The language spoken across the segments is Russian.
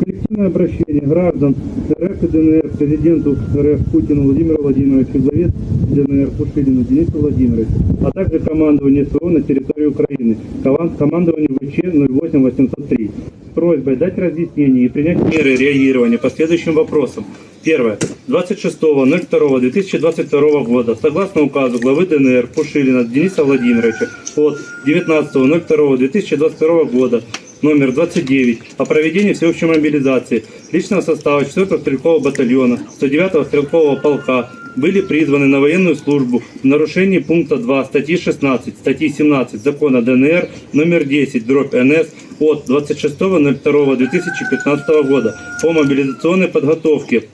Коллективное обращение граждан РФ и ДНР президенту РФ Путину Владимиру Владимировичу, главе ДНР Пушилину Денису Владимировичу, а также командованию СВО на территории Украины, коман- командованию ВЧ 08803 с просьбой дать разъяснение и принять меры реагирования по следующим вопросам. Первое. 26.02.2022 года, согласно указу главы ДНР Пушилина Дениса Владимировича от 19.02.2022 года, номер 29 о проведении всеобщей мобилизации личного состава 4-го стрелкового батальона 109-го стрелкового полка были призваны на военную службу в нарушении пункта 2 статьи 16, статьи 17 закона ДНР номер 10 дробь НС от 26.02.2015 года по мобилизационной подготовке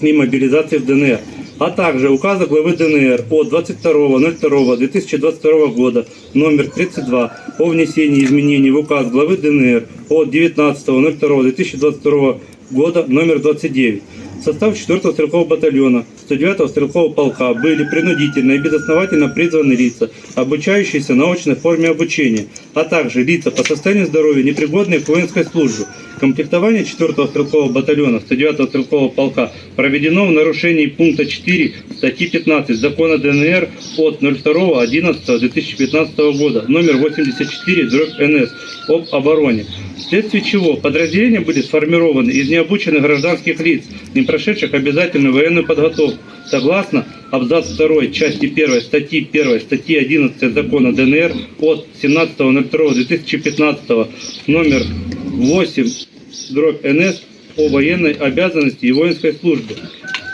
и мобилизации в ДНР, а также указа главы ДНР от 22.02.2022 года номер 32 о внесении изменений в указ главы ДНР от 19.02.2022 года номер 29. В состав 4-го стрелкового батальона 109-го стрелкового полка были принудительно и безосновательно призваны лица, обучающиеся на очной форме обучения, а также лица по состоянию здоровья, непригодные к воинской службе. Комплектование 4-го стрелкового батальона 109-го стрелкового полка проведено в нарушении пункта 4 статьи 15 закона ДНР от 02.11.2015 года номер 84 дробь НС об обороне, вследствие чего подразделения были сформированы из необученных гражданских лиц, не прошедших обязательную военную подготовку, согласно абзац 2 части 1 статьи 1 статьи 11 закона ДНР от 17.02.2015 номер 8 дробь НС о военной обязанности и воинской службе.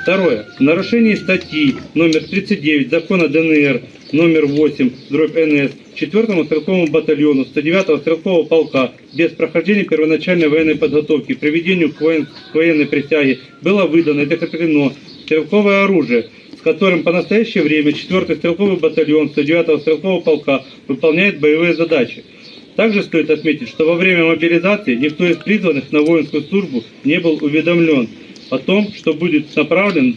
Второе. В нарушении статьи номер 39 закона ДНР номер 8 дробь НС 4 стрелковому батальону 109 стрелкового полка без прохождения первоначальной военной подготовки приведению к, воен- к военной присяге было выдано и закреплено стрелковое оружие, с которым по настоящее время 4 стрелковый батальон 109 стрелкового полка выполняет боевые задачи. Также стоит отметить, что во время мобилизации никто из призванных на воинскую службу не был уведомлен о том, что будет направлен